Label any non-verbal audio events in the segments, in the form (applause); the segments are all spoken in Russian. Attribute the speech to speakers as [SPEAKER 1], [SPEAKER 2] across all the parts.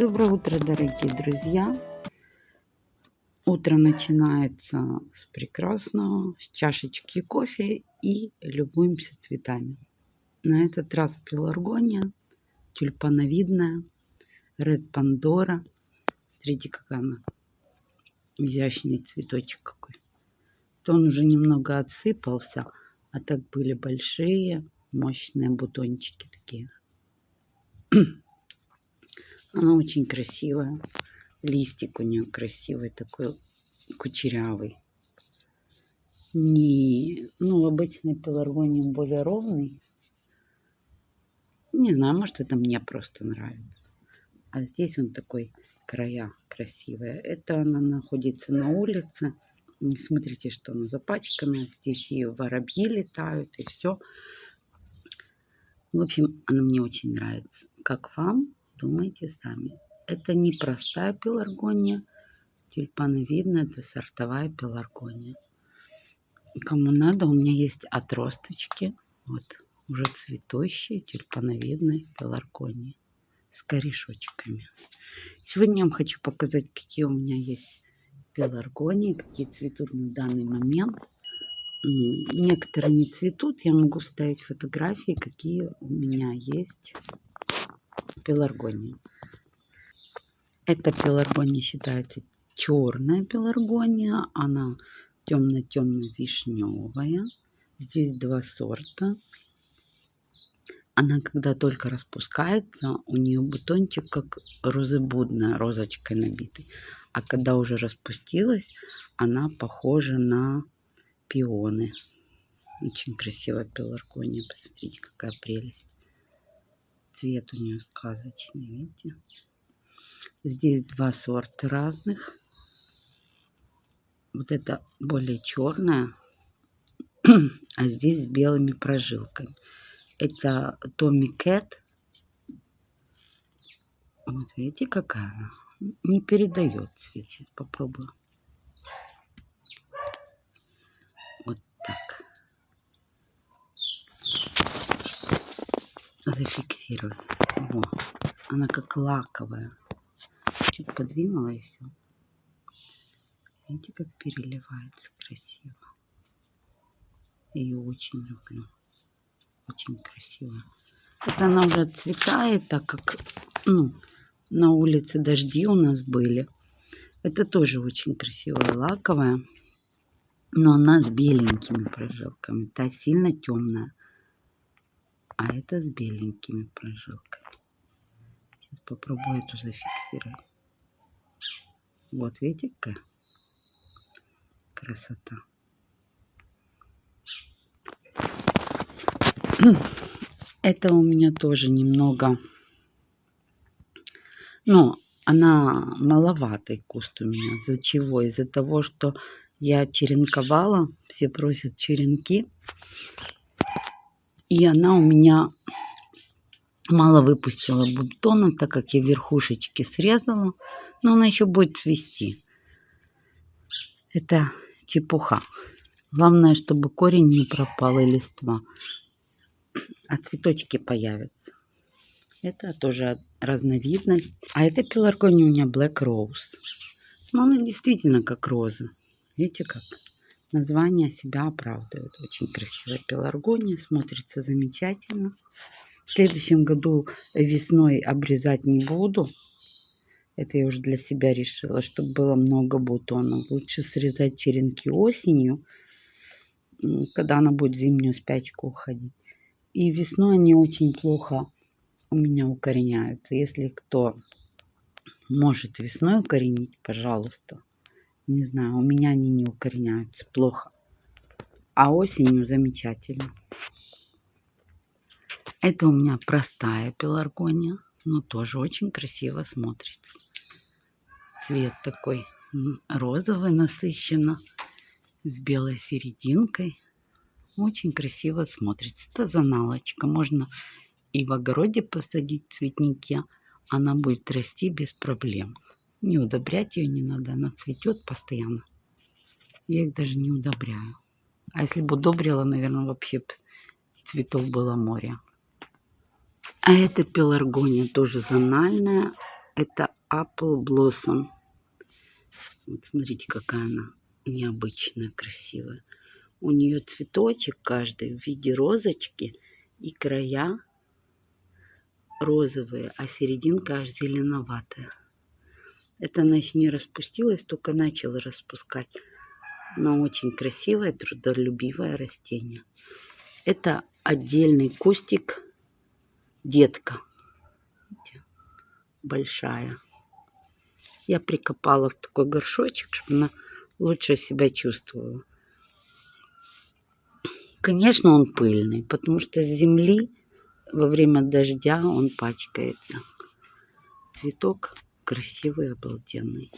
[SPEAKER 1] Доброе утро, дорогие друзья! Утро начинается с прекрасного, с чашечки кофе и любуемся цветами. На этот раз пеларгония, тюльпановидная, Ред Пандора. Смотрите, какая она изящный цветочек какой. То он уже немного отсыпался, а так были большие, мощные бутончики такие. (clears throat) Она очень красивая. Листик у нее красивый, такой кучерявый. Не, ну, обычный пеларгониум более ровный. Не знаю, может это мне просто нравится. А здесь он такой края красивые. Это она находится на улице. Смотрите, что она запачкана. Здесь и воробьи летают, и все. В общем, она мне очень нравится. Как вам? Думайте сами. Это не простая пеларгония, тюльпановидная, это сортовая пеларгония. Кому надо, у меня есть отросточки, вот, уже цветущие тюльпановидные пеларгонии с корешочками. Сегодня я вам хочу показать, какие у меня есть пеларгонии, какие цветут на данный момент. Некоторые не цветут, я могу вставить фотографии, какие у меня есть пеларгония. Эта пеларгония считается черная пеларгония. Она темно-темно-вишневая. Здесь два сорта. Она когда только распускается, у нее бутончик как розыбудная, розочкой набитый. А когда уже распустилась, она похожа на пионы. Очень красивая пеларгония. Посмотрите, какая прелесть. Цвет у нее сказочный, видите? Здесь два сорта разных. Вот это более черная, (clears throat) а здесь с белыми прожилками. Это Томми Кэт. Вот видите, какая она? Не передает цвет. Сейчас попробую. Вот так. Зафиксировать. Во. Она как лаковая. Чуть подвинула и все. Видите, как переливается красиво. Ее очень люблю. Очень красиво. Это она уже отцветает, так как ну, на улице дожди у нас были. Это тоже очень красивая лаковая. Но она с беленькими прожилками. Та сильно темная а это с беленькими прожилками. Сейчас попробую эту зафиксировать. Вот, видите, какая красота. Это у меня тоже немного, но она маловатый куст у меня. Из-за чего? Из-за того, что я черенковала, все просят черенки. И она у меня мало выпустила бутонов, так как я верхушечки срезала. Но она еще будет цвести. Это чепуха. Главное, чтобы корень не пропал и листва. А цветочки появятся. Это тоже разновидность. А это пеларгония у меня Black Rose. Но она действительно как роза. Видите как? Название себя оправдывает. Очень красивая пеларгония, смотрится замечательно. В следующем году весной обрезать не буду. Это я уже для себя решила, чтобы было много бутонов. Лучше срезать черенки осенью, когда она будет в зимнюю спячку уходить. И весной они очень плохо у меня укореняются. Если кто может весной укоренить, пожалуйста, не знаю, у меня они не укореняются плохо. А осенью замечательно. Это у меня простая пеларгония, но тоже очень красиво смотрится. Цвет такой розовый насыщенно, с белой серединкой. Очень красиво смотрится. Это заналочка. Можно и в огороде посадить цветники. Она будет расти без проблем. Не удобрять ее не надо, она цветет постоянно. Я их даже не удобряю. А если бы удобрила, наверное, вообще цветов было море. А это пеларгония тоже зональная. Это Apple Blossom. Вот смотрите, какая она необычная, красивая. У нее цветочек каждый в виде розочки и края розовые, а серединка аж зеленоватая. Это она еще не распустилась, только начала распускать. Но очень красивое, трудолюбивое растение. Это отдельный кустик детка. Видите? Большая. Я прикопала в такой горшочек, чтобы она лучше себя чувствовала. Конечно, он пыльный, потому что с земли во время дождя он пачкается. Цветок красивый, обалденный.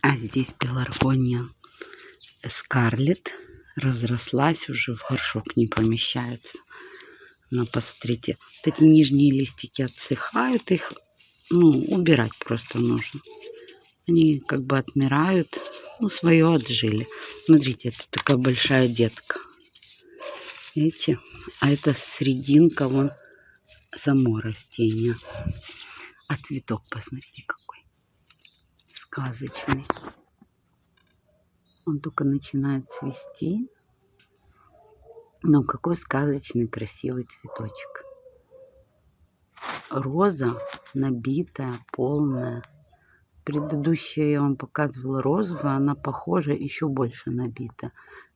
[SPEAKER 1] А здесь пеларгония Скарлет разрослась уже в горшок не помещается. Но посмотрите, вот эти нижние листики отсыхают, их ну, убирать просто нужно. Они как бы отмирают, ну, свое отжили. Смотрите, это такая большая детка. Видите? А это срединка, вон, само растение. А цветок, посмотрите, какой сказочный. Он только начинает цвести. Но какой сказочный красивый цветочек. Роза набитая, полная. Предыдущая я вам показывала розовую, она похожа, еще больше набита.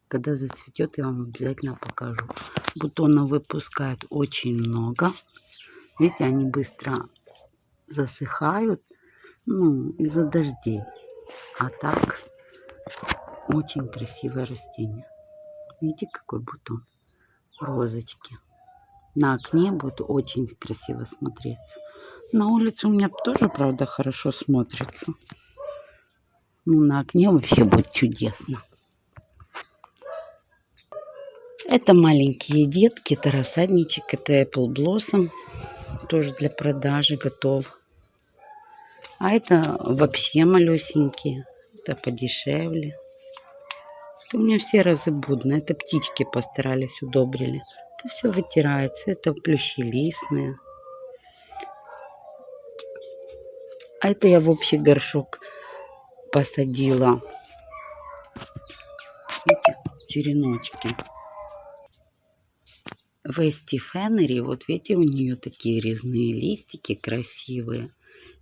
[SPEAKER 1] Когда зацветет, я вам обязательно покажу. Бутонов выпускает очень много. Видите, они быстро засыхают ну, из-за дождей. А так очень красивое растение. Видите, какой бутон? Розочки. На окне будет очень красиво смотреться. На улице у меня тоже, правда, хорошо смотрится. Ну, на окне вообще будет чудесно. Это маленькие детки, это рассадничек, это Apple Blossom. Тоже для продажи готов. А это вообще малюсенькие. Это подешевле. Это у меня все разыбудно. Это птички постарались, удобрили. Это все вытирается. Это плющелистные. А это я в общий горшок посадила. Видите, череночки. Вести Феннери, вот видите, у нее такие резные листики красивые.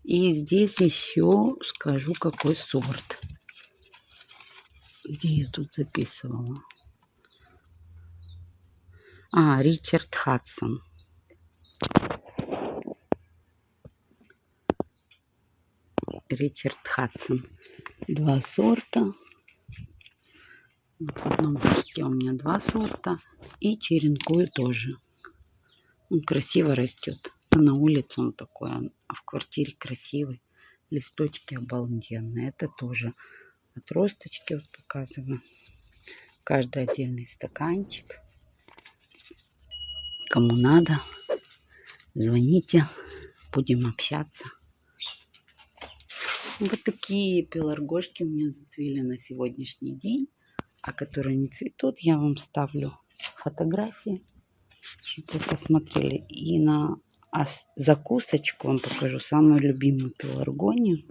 [SPEAKER 1] И здесь еще скажу, какой сорт где я тут записывала? А, Ричард Хадсон. Ричард Хадсон. Два сорта. в одном горшке у меня два сорта. И черенкую тоже. Он красиво растет. На улице он такой, а в квартире красивый. Листочки обалденные. Это тоже отросточки вот показываю. Каждый отдельный стаканчик. Кому надо, звоните, будем общаться. Вот такие пеларгошки у меня зацвели на сегодняшний день. А которые не цветут, я вам ставлю фотографии, чтобы вы посмотрели. И на закусочку вам покажу самую любимую пеларгонию.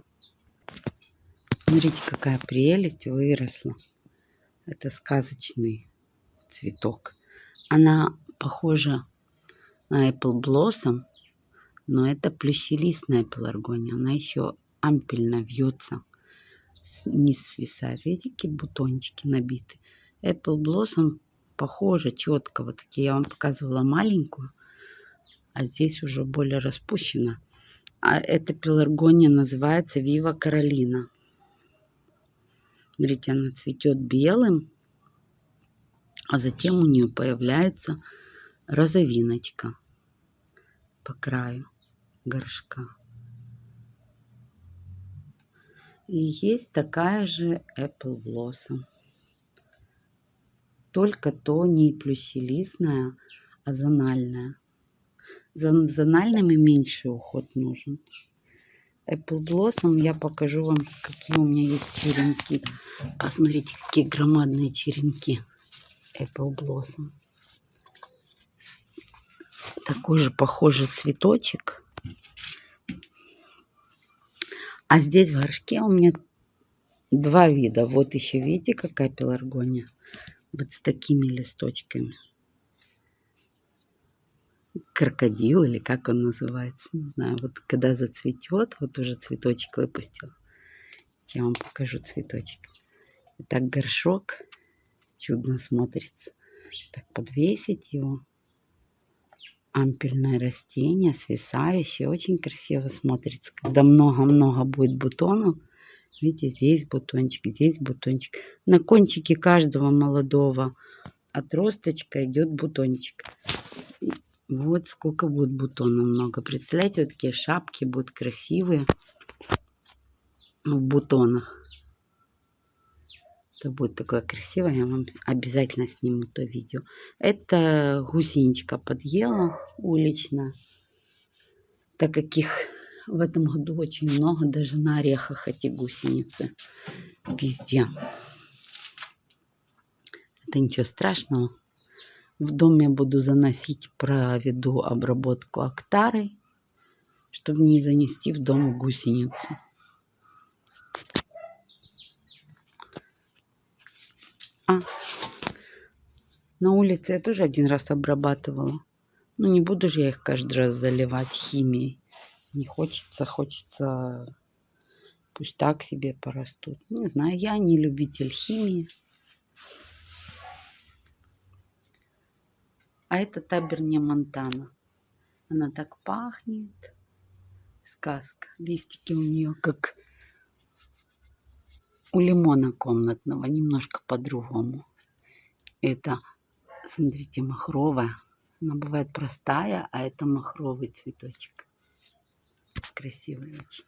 [SPEAKER 1] Смотрите, какая прелесть выросла. Это сказочный цветок. Она похожа на Apple Blossom, но это плющелистная пеларгония. Она еще ампельно вьется, не свисает. Видите, какие бутончики набиты. Apple Blossom похожа четко. Вот такие я вам показывала маленькую, а здесь уже более распущена. А эта пеларгония называется Вива Каролина. Смотрите, она цветет белым, а затем у нее появляется розовиночка по краю горшка. И есть такая же Apple Blossom. Только то не плющелистная, а зональная. За зональными меньше уход нужен. Apple Blossom. Я покажу вам, какие у меня есть черенки. Посмотрите, какие громадные черенки. Apple Blossom. Такой же похожий цветочек. А здесь в горшке у меня два вида. Вот еще видите, какая пеларгония. Вот с такими листочками. Крокодил или как он называется. Не знаю. Вот когда зацветет, вот уже цветочек выпустил. Я вам покажу цветочек. Итак, горшок чудно смотрится. Так, подвесить его. Ампельное растение, свисающее. Очень красиво смотрится. Когда много-много будет бутонов. Видите, здесь бутончик, здесь бутончик. На кончике каждого молодого отросточка идет бутончик. Вот сколько будет бутонов много. Представляете, вот такие шапки будут красивые в бутонах. Это будет такое красивое. Я вам обязательно сниму то видео. Это гусеничка подъела улично. Так как их в этом году очень много. Даже на орехах эти гусеницы. Везде. Это ничего страшного. В доме буду заносить, проведу обработку актарой, чтобы не занести в дом гусеницу. А, на улице я тоже один раз обрабатывала. Ну, не буду же я их каждый раз заливать химией. Не хочется, хочется... Пусть так себе порастут. Не знаю, я не любитель химии. А это таберния Монтана. Она так пахнет. Сказка. Листики у нее как у лимона комнатного, немножко по-другому. Это, смотрите, махровая. Она бывает простая, а это махровый цветочек. Красивый очень.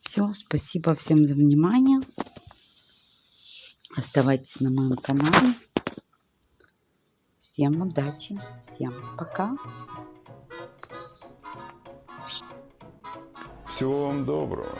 [SPEAKER 1] Все, спасибо всем за внимание. Оставайтесь на моем канале. Всем удачи, всем пока.
[SPEAKER 2] Всего вам доброго.